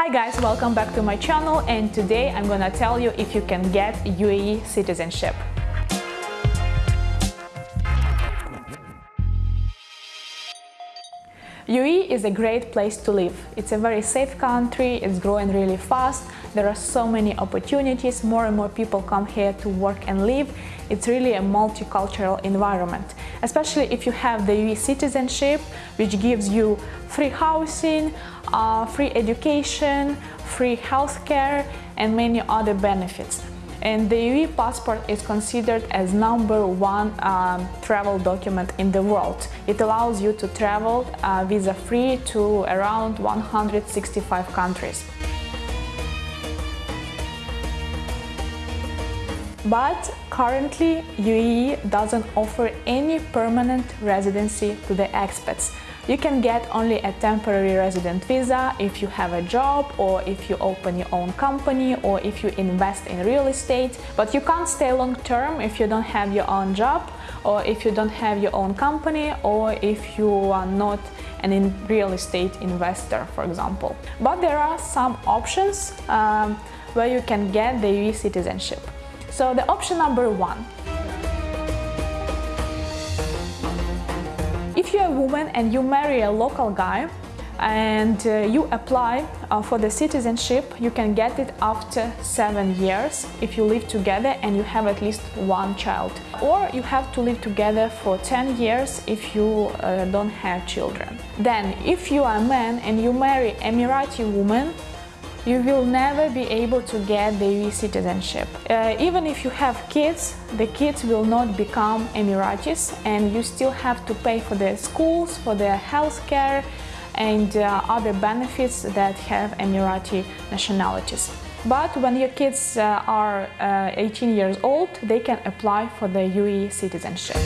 Hi guys, welcome back to my channel and today I'm gonna tell you if you can get UAE citizenship. UAE is a great place to live. It's a very safe country, it's growing really fast, there are so many opportunities, more and more people come here to work and live. It's really a multicultural environment, especially if you have the UAE citizenship, which gives you free housing, uh, free education, free healthcare and many other benefits and the UAE passport is considered as number one um, travel document in the world. It allows you to travel uh, visa-free to around 165 countries. But currently UAE doesn't offer any permanent residency to the expats. You can get only a temporary resident visa if you have a job or if you open your own company or if you invest in real estate, but you can't stay long term if you don't have your own job or if you don't have your own company or if you are not an real estate investor, for example. But there are some options um, where you can get the UAE citizenship. So the option number one. If you're a woman and you marry a local guy and uh, you apply uh, for the citizenship, you can get it after seven years if you live together and you have at least one child. Or you have to live together for 10 years if you uh, don't have children. Then, if you are a man and you marry an Emirati woman, you will never be able to get the UAE citizenship. Uh, even if you have kids, the kids will not become Emiratis and you still have to pay for their schools, for their health care and uh, other benefits that have Emirati nationalities. But when your kids uh, are uh, 18 years old, they can apply for the UAE citizenship.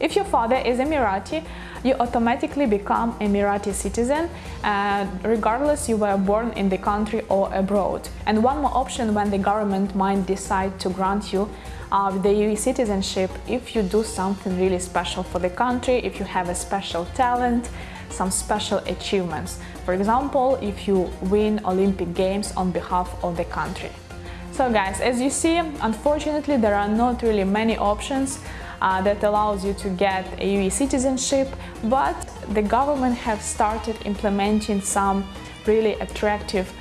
If your father is Emirati, you automatically become Emirati citizen uh, regardless you were born in the country or abroad. And one more option when the government might decide to grant you uh, the UAE citizenship if you do something really special for the country, if you have a special talent, some special achievements. For example, if you win Olympic Games on behalf of the country. So guys, as you see, unfortunately there are not really many options uh, that allows you to get a UAE citizenship, but the government have started implementing some really attractive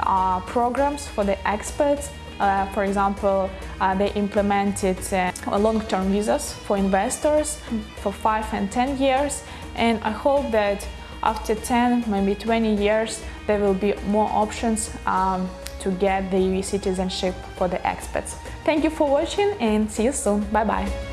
uh, programs for the expats. Uh, for example, uh, they implemented uh, long-term visas for investors for 5 and 10 years and I hope that after 10, maybe 20 years, there will be more options um, to get the UAE citizenship for the expats. Thank you for watching and see you soon. Bye bye.